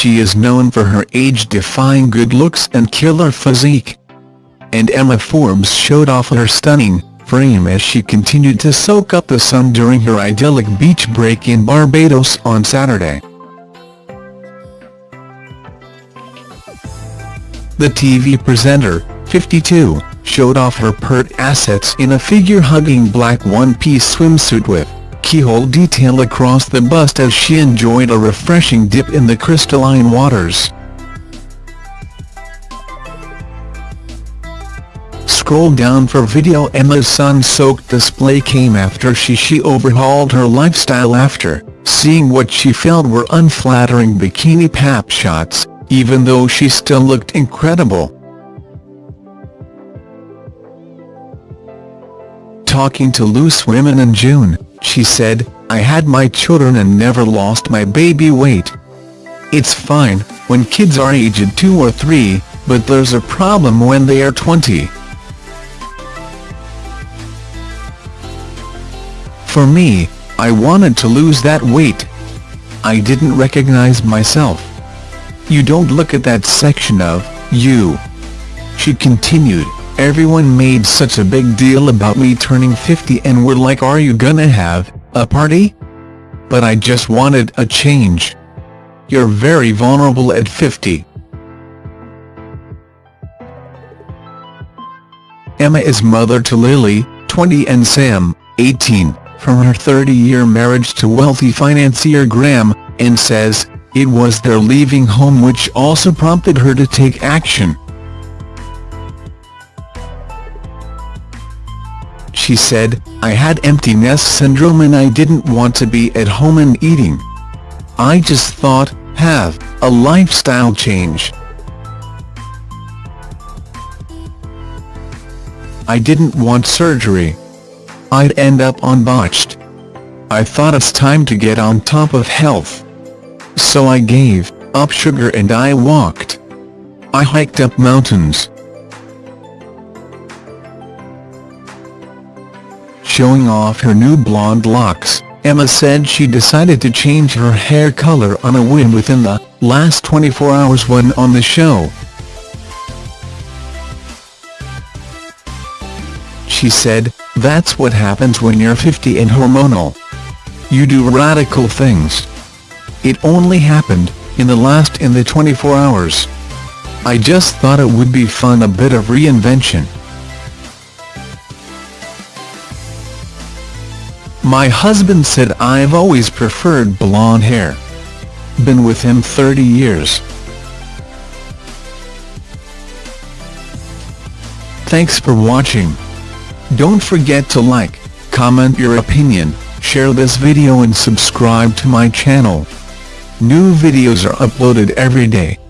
she is known for her age-defying good looks and killer physique. And Emma Forbes showed off her stunning frame as she continued to soak up the sun during her idyllic beach break in Barbados on Saturday. The TV presenter, 52, showed off her pert assets in a figure-hugging black one-piece swimsuit with keyhole detail across the bust as she enjoyed a refreshing dip in the crystalline waters. Scroll down for video Emma's sun-soaked display came after she she overhauled her lifestyle after seeing what she felt were unflattering bikini pap shots even though she still looked incredible. Talking to Loose Women in June, she said, I had my children and never lost my baby weight. It's fine, when kids are aged 2 or 3, but there's a problem when they are 20. For me, I wanted to lose that weight. I didn't recognize myself. You don't look at that section of you. She continued, everyone made such a big deal about me turning 50 and were like are you gonna have a party? But I just wanted a change. You're very vulnerable at 50. Emma is mother to Lily, 20 and Sam, 18, from her 30-year marriage to wealthy financier Graham, and says, it was their leaving home which also prompted her to take action. She said, I had empty nest syndrome and I didn't want to be at home and eating. I just thought, have a lifestyle change. I didn't want surgery. I'd end up on botched. I thought it's time to get on top of health. So I gave up sugar and I walked. I hiked up mountains. Showing off her new blonde locks, Emma said she decided to change her hair color on a whim within the last 24 hours when on the show. She said, that's what happens when you're 50 and hormonal. You do radical things. It only happened, in the last in the 24 hours. I just thought it would be fun a bit of reinvention. My husband said I've always preferred blonde hair. Been with him 30 years. Thanks for watching. Don't forget to like, comment your opinion, share this video and subscribe to my channel. New videos are uploaded every day.